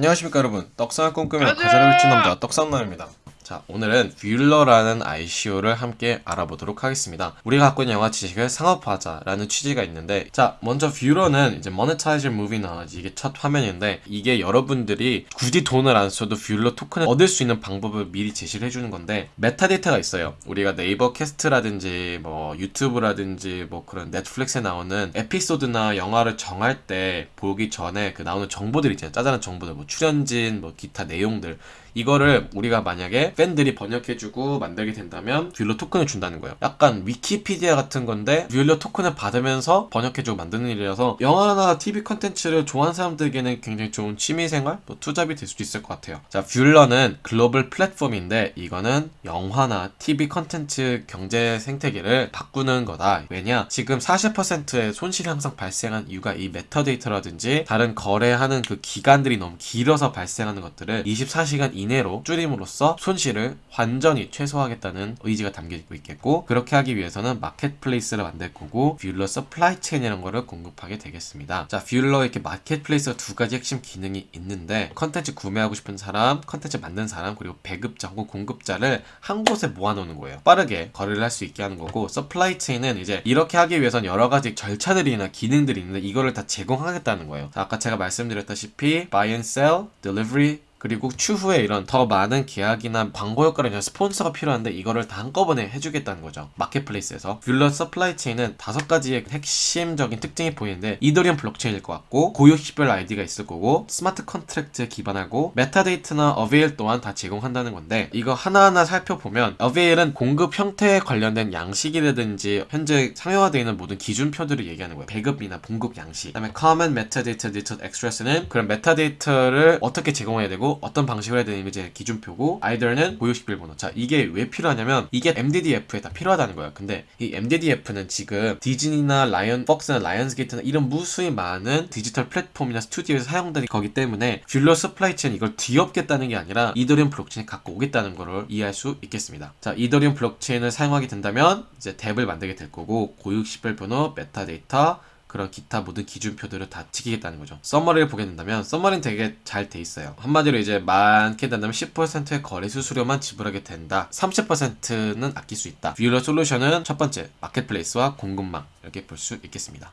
안녕하십니까 여러분. 떡상을 꿈꾸며 가사를 훔친 남자 떡상남입니다 자 오늘은 뷰러라는 ICO를 함께 알아보도록 하겠습니다. 우리가 갖고 있는 영화 지식을 상업화하자 라는 취지가 있는데 자 먼저 뷰러는 이제 Monetize Movie Knowledge 이게 첫 화면인데 이게 여러분들이 굳이 돈을 안 써도 뷰러 토큰을 얻을 수 있는 방법을 미리 제시를 해주는 건데 metadata가 있어요. 우리가 네이버 캐스트라든지 뭐 유튜브라든지 뭐 그런 넷플릭스에 나오는 에피소드나 영화를 정할 때 보기 전에 그 나오는 정보들 있잖아요. 짜잘한 정보들 뭐 출연진 뭐 기타 내용들 이거를 우리가 만약에 팬들이 번역해주고 만들게 된다면 뷰러 토큰을 준다는 거예요. 약간 위키피디아 같은 건데 뷰러 토큰을 받으면서 번역해주고 만드는 일이라서 영화나 TV 컨텐츠를 좋아하는 사람들에게는 굉장히 좋은 취미생활, 또 투잡이 될 수도 있을 것 같아요. 자, 뷰러는 글로벌 플랫폼인데 이거는 영화나 TV 컨텐츠 경제 생태계를 바꾸는 거다. 왜냐? 지금 40%의 손실이 항상 발생한 이유가 이 메타데이터라든지 다른 거래하는 그 기간들이 너무 길어서 발생하는 것들을 24시간 이내로 줄임으로써 손실을 완전히 최소화하겠다는 의지가 담겨있고 있겠고 그렇게 하기 위해서는 marketplace를 만들 거고 뷰러 supply chain이라는 거를 공급하게 되겠습니다. 자, 뷰러 이렇게 marketplace가 두 가지 핵심 기능이 있는데 컨텐츠 구매하고 싶은 사람, 컨텐츠 만든 사람 그리고 배급자 혹은 공급자를 한 곳에 모아놓는 거예요. 빠르게 거래를 할 수 있게 하는 거고 supply chain은 이제 이렇게 하기 위해선 여러 가지 절차들이나 기능들이 있는데 이거를 다 제공하겠다는 거예요. 자, 아까 제가 말씀드렸다시피 buy and sell, delivery, 그리고 추후에 이런 더 많은 계약이나 광고 효과를 위한 스폰서가 필요한데 이거를 다 한꺼번에 해주겠다는 거죠. marketplace에서. 뷰러 supply chain은 다섯 가지의 핵심적인 특징이 보이는데 이더리움 블록체인일 것 같고 고유식별 아이디가 있을 거고 smart contract에 기반하고 메타데이터나 avail 또한 다 제공한다는 건데 이거 하나하나 살펴보면 avail은 공급 형태에 관련된 양식이라든지 현재 상용화되어 있는 모든 기준표들을 얘기하는 거예요. 배급이나 공급 양식. 그 다음에 Common Metadata Detailed Express는 그런 메타데이터를 어떻게 제공해야 되고 어떤 방식으로 해야 되는 이제 기준표고 EIDR은 고유 식별 번호 자 이게 왜 필요하냐면 이게 MDDF에 다 필요하다는 거예요. 근데 이 MDDF는 지금 디즈니나 라이언 폭스나 라이언스 게이트나 이런 무수히 많은 디지털 플랫폼이나 스튜디오에서 사용되는 거기 때문에 뷰러 supply chain 이걸 뒤엎겠다는 게 아니라 이더리움 블록체인 갖고 오겠다는 거를 이해할 수 있겠습니다. 자 이더리움 블록체인을 사용하게 된다면 이제 DApp을 만들게 될 거고 고유 식별 번호 메타데이터 그런 기타 모든 기준표들을 다 지키겠다는 거죠. summary를 보게 된다면 summary는 되게 잘 돼 있어요. 한마디로 이제 많게 된다면 10%의 거래 수수료만 지불하게 된다. 30%는 아낄 수 있다. 뷰러 솔루션은 첫 번째 marketplace와 공급망 이렇게 볼 수 있겠습니다.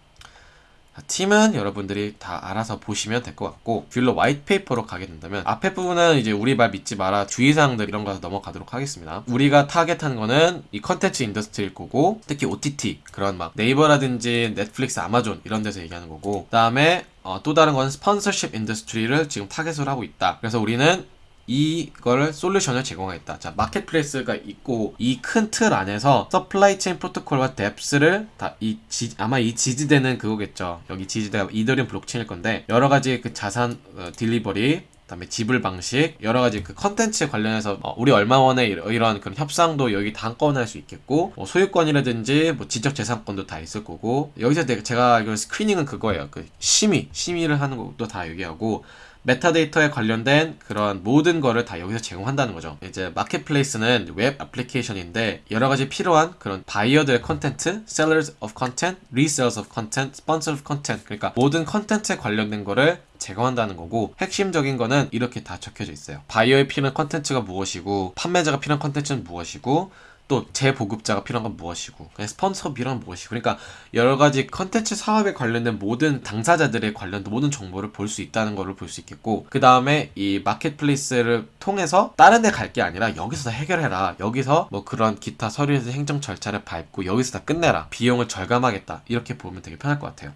팀은 여러분들이 다 알아서 보시면 될 것 같고 뷰러 white paper로 가게 된다면 앞에 부분은 이제 우리 말 믿지 마라 주의사항들 이런 거 넘어가도록 하겠습니다. 우리가 타겟하는 거는 이 컨텐츠 industry일 거고 특히 OTT 그런 막 네이버라든지 넷플릭스 아마존 이런 데서 얘기하는 거고 그 다음에 어, 또 다른 건 sponsorship industry를 지금 타겟으로 하고 있다. 그래서 우리는 이거를 솔루션을 제공하겠다. 자, marketplace가 있고 이 큰 틀 안에서 supply chain 프로토콜과 DApps를 다 이 아마 이 지지되는 그거겠죠. 여기 지지대가 이더리움 블록체인일 건데 여러 가지 그 자산 어, delivery 그다음에 지불 방식 여러 가지 그 컨텐츠에 관련해서 어, 우리 얼마 원에 이런 그런 협상도 여기 다 한꺼번에 할 수 있겠고 뭐 소유권이라든지 뭐 지적 재산권도 다 있을 거고 여기서 제가 알기로 screening은 그거예요 그 심의 심의를 하는 것도 다 얘기하고 메타데이터에 관련된 그런 모든 거를 다 여기서 제공한다는 거죠. 이제 marketplace는 웹 애플리케이션인데 여러 가지 필요한 그런 buyers of content, sellers of content, resellers of content, sponsors of content 그러니까 모든 컨텐츠에 관련된 거를 제공한다는 거고 핵심적인 거는 이렇게 다 적혀져 있어요. 바이어에 필요한 컨텐츠가 무엇이고 판매자가 필요한 컨텐츠는 무엇이고 또 재보급자가 필요한 건 무엇이고 스폰서 비용은 무엇이고. 그러니까 여러 가지 컨텐츠 사업에 관련된 모든 당사자들의 관련된 모든 정보를 볼 수 있다는 것을 볼수 있겠고 그 다음에 이 marketplace를 통해서 다른 데 갈 게 아니라 여기서 다 해결해라. 여기서 뭐 그런 기타 서류에서 행정 절차를 밟고 여기서 다 끝내라. 비용을 절감하겠다. 이렇게 보면 되게 편할 것 같아요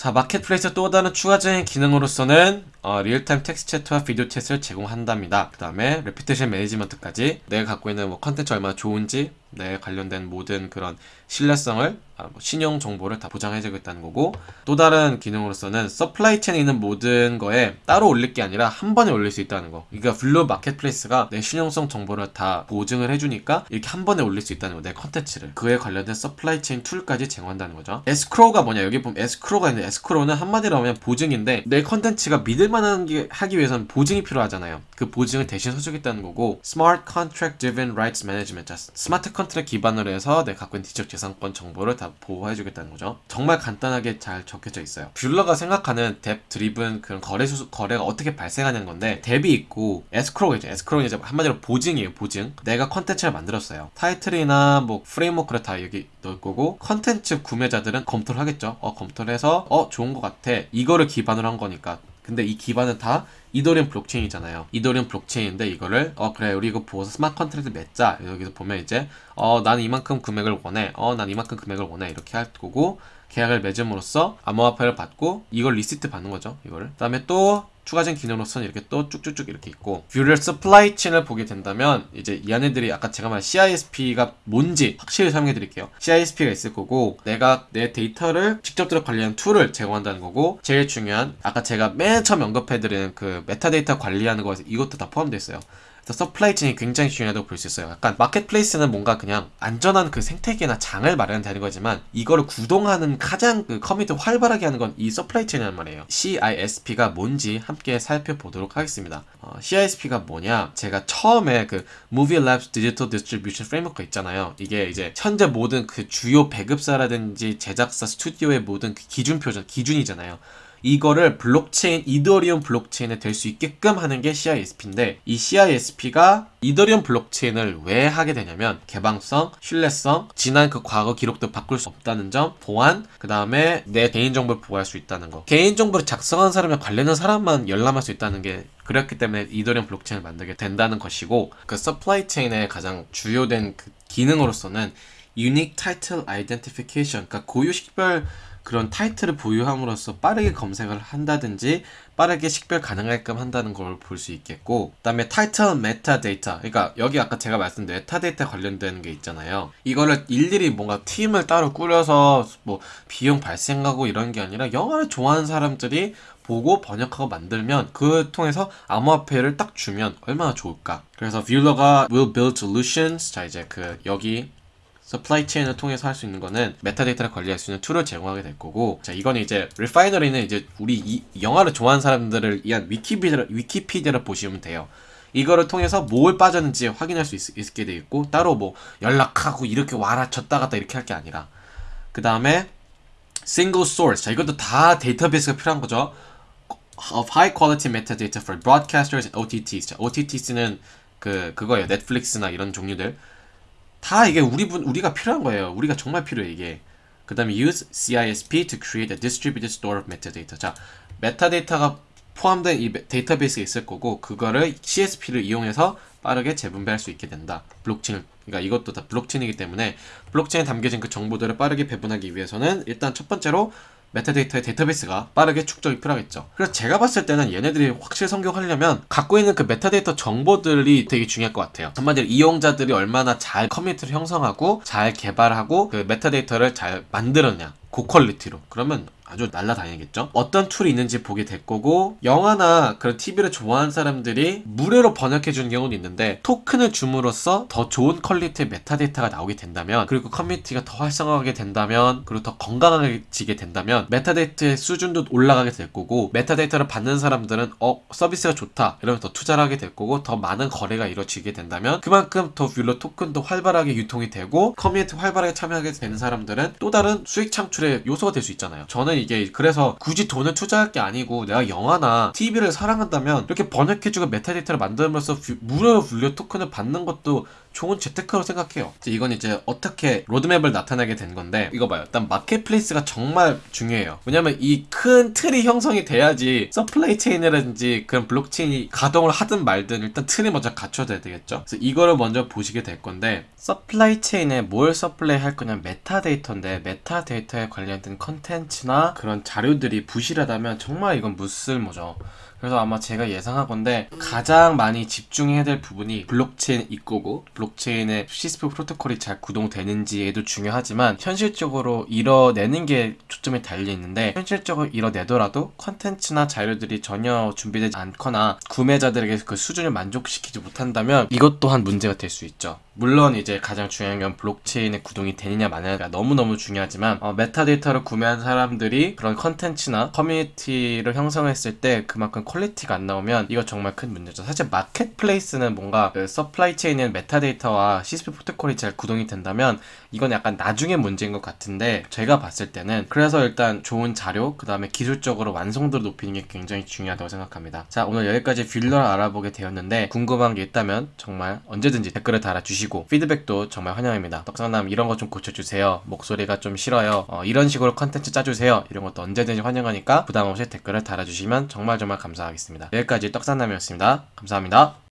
자 marketplace 또 다른 추가적인 기능으로서는 어, real-time text chat과 video chat을 제공한답니다. 그 다음에 reputation management까지 내가 갖고 있는 뭐 컨텐츠 얼마나 좋은지 내 관련된 모든 그런 신뢰성을 아, 뭐 신용 정보를 다 보장해주겠다는 거고 또 다른 기능으로서는 supply chain에 있는 모든 거에 따로 올릴 게 아니라 한 번에 올릴 수 있다는 거. 그러니까 뷰러 marketplace가 내 신용성 정보를 다 보증을 해주니까 이렇게 한 번에 올릴 수 있다는 거 내 컨텐츠를. 그에 관련된 supply chain 툴까지 제공한다는 거죠. 에스크로가 뭐냐? 여기 보면 에스크로가 있는데 에스크로는 한마디로 하면 보증인데 내 컨텐츠가 믿을만한 게 하기 위해서는 보증이 필요하잖아요. 그 보증을 대신 서주겠다는 거고 Contract Driven Rights Management 자, smart contract 기반으로 해서 내가 갖고 있는 지적 재산권 정보를 다 보호해 주겠다는 거죠. 정말 간단하게 잘 적혀져 있어요. 뷰러가 생각하는 DApp driven 그런 거래 수 거래가 어떻게 발생하는 건데 DApp이 있고 에스크로가 있죠. 에스크로는 이제 한마디로 보증이에요. 보증. 내가 컨텐츠를 만들었어요. 타이틀이나 뭐 프레임워크를 다 여기 넣을 거고 컨텐츠 구매자들은 검토를 하겠죠. 어 검토를 해서 어 좋은 것 같아. 이거를 기반으로 한 거니까 근데 이 기반은 다 이더리움 블록체인이잖아요. 이더리움 블록체인인데 이거를 어 그래 우리 이거 보고서 smart contract 맺자. 여기서 보면 이제 어 나는 이만큼 금액을 원해. 어 난 이만큼 금액을 원해. 이렇게 할 거고 계약을 맺음으로써 암호화폐를 받고 이걸 receipt 받는 거죠. 이거를. 그다음에 또 추가적인 기능으로서는 이렇게 또 쭉쭉쭉 이렇게 있고 뷰러 supply chain을 보게 된다면 이제 이 안에들이 아까 제가 말한 CISP가 뭔지 확실히 설명해 드릴게요. CISP가 있을 거고 내가 내 데이터를 직접 들어 관리하는 툴을 제공한다는 거고 제일 중요한 아까 제가 맨 처음 언급해 드린 그 메타데이터 관리하는 거에서 이것도 다 포함되어 있어요. supply chain이 굉장히 중요하다고 볼 수 있어요. 약간 marketplace는 뭔가 그냥 안전한 그 생태계나 장을 마련되는 거지만 이거를 구동하는 가장 그 커뮤니티 활발하게 하는 건 이 supply chain이란 말이에요. CISP가 뭔지 함께 살펴보도록 하겠습니다. 어, CISP가 뭐냐? 제가 처음에 그 Movie Labs Digital Distribution Framework 있잖아요. 이게 이제 현재 모든 그 주요 배급사라든지 제작사 스튜디오의 모든 그 기준표전 기준이잖아요. 이거를 블록체인, 이더리움 블록체인에 될 수 있게끔 하는 게 CISP인데 이 CISP가 이더리움 블록체인을 왜 하게 되냐면 개방성, 신뢰성, 지난 그 과거 기록도 바꿀 수 없다는 점, 보안, 그 다음에 내 개인정보를 보호할 수 있다는 거. 개인정보를 작성한 사람이나 관련된 사람만 열람할 수 있다는 게 그렇기 때문에 이더리움 블록체인을 만들게 된다는 것이고 그 supply chain의 가장 주요된 그 기능으로서는 Unique Title Identification, 그러니까 고유 식별 그런 타이틀을 보유함으로써 빠르게 검색을 한다든지 빠르게 식별 가능하게끔 한다는 걸 볼 수 있겠고 그 다음에 타이틀 메타데이터. 그러니까 여기 아까 제가 말씀드린 메타데이터 관련되는 게 있잖아요. 이거를 일일이 뭔가 팀을 따로 꾸려서 뭐 비용 발생하고 이런 게 아니라 영화를 좋아하는 사람들이 보고 번역하고 만들면 그 통해서 암호화폐를 딱 주면 얼마나 좋을까. 그래서 Vuulr가 will build solutions. 자 이제 그 여기 supply chain을 통해서 할 수 있는 거는 메타데이터를 관리할 수 있는 툴을 제공하게 될 거고 자 이거는 이제 refinery는 이제 우리 이 영화를 좋아하는 사람들을 위한 위키피디아, 위키피디아를 보시면 돼요. 이거를 통해서 뭘 빠졌는지 확인할 수 있, 게 되어 있고 따로 뭐 연락하고 이렇게 와라 졌다 갔다 이렇게 할 게 아니라. 그 다음에 single source 자 이것도 다 데이터베이스가 필요한 거죠. of high quality metadata for broadcasters and OTTs 자, OTTs는 그 그거예요. 넷플릭스나 이런 종류들 다 이게 우리 분 우리가 필요한 거예요. 우리가 정말 필요해 이게. 그다음에 use CISP to create a distributed store of metadata. 자, 메타데이터가 포함된 이 데이터베이스가 있을 거고 그거를 CISP를 이용해서 빠르게 재분배할 수 있게 된다. 블록체인 그러니까 이것도 다 블록체인이기 때문에 블록체인에 담겨진 그 정보들을 빠르게 배분하기 위해서는 일단 첫 번째로 메타데이터의 데이터베이스가 빠르게 축적이 필요하겠죠. 그래서 제가 봤을 때는 얘네들이 확실히 성공하려면 갖고 있는 그 메타데이터 정보들이 되게 중요할 것 같아요. 한마디로 이용자들이 얼마나 잘 커뮤니티를 형성하고 잘 개발하고 그 메타데이터를 잘 만들었냐. 고quality로. 그러면 아주 날라다니겠죠? 어떤 툴이 있는지 보게 될 거고 영화나 그런 TV를 좋아하는 사람들이 무료로 번역해 주는 경우도 있는데 토큰을 줌으로써 더 좋은 quality의 메타데이터가 나오게 된다면 그리고 커뮤니티가 더 활성화하게 된다면 그리고 더 건강해지게 된다면 메타데이터의 수준도 올라가게 될 거고 메타데이터를 받는 사람들은 어 서비스가 좋다 이러면 더 투자를 하게 될 거고 더 많은 거래가 이루어지게 된다면 그만큼 더 Vuulr 토큰도 활발하게 유통이 되고 커뮤니티 활발하게 참여하게 되는 사람들은 또 다른 수익 창출의 요소가 될 수 있잖아요 저는 이게 그래서 굳이 돈을 투자할 게 아니고 내가 영화나 TV를 사랑한다면 이렇게 번역해주고 메타데이터를 만들면서 무료 Vuulr 토큰을 받는 것도 좋은 재테크로 생각해요. 이건 이제 어떻게 로드맵을 나타내게 된 건데 이거 봐요. 일단 marketplace가 정말 중요해요. 왜냐면 이 큰 틀이 형성이 돼야지 supply chain이라든지 그런 블록체인이 가동을 하든 말든 일단 틀이 먼저 갖춰져야 되겠죠. 그래서 이거를 먼저 보시게 될 건데 supply chain에 뭘 supply 할 거냐 메타데이터인데 메타데이터에 관련된 컨텐츠나 그런 자료들이 부실하다면 정말 이건 무쓸모죠. 그래서 아마 제가 예상하건데 가장 많이 집중해야 될 부분이 블록체인 이거고 블록체인의 CISP 프로토콜이 잘 구동되는지에도 중요하지만 현실적으로 이뤄내는 게 초점이 달려 있는데 현실적으로 이뤄내더라도 컨텐츠나 자료들이 전혀 준비되지 않거나 구매자들에게 그 수준을 만족시키지 못한다면 이것 또한 문제가 될 수 있죠. 물론 이제 가장 중요한 건 블록체인에 구동이 되느냐 마느냐가 너무너무 중요하지만 어, 메타데이터를 구매한 사람들이 그런 컨텐츠나 커뮤니티를 형성했을 때 그만큼 quality가 안 나오면 이거 정말 큰 문제죠. 사실 marketplace는 뭔가 그 supply chain은 메타데이터와 CISP 프로토콜이 잘 구동이 된다면 이건 약간 나중에 문제인 것 같은데 제가 봤을 때는 그래서 일단 좋은 자료 그 다음에 기술적으로 완성도를 높이는 게 굉장히 중요하다고 생각합니다. 자 오늘 여기까지 뷰러를 알아보게 되었는데 궁금한 게 있다면 정말 언제든지 댓글을 달아 주시고 피드백도 정말 환영입니다. 떡상남 이런 거 좀 고쳐주세요. 목소리가 좀 싫어요. 어, 이런 식으로 컨텐츠 짜주세요. 이런 것도 언제든지 환영하니까 부담 없이 댓글을 달아주시면 정말 정말 감사하겠습니다. 여기까지 떡상남이었습니다. 감사합니다.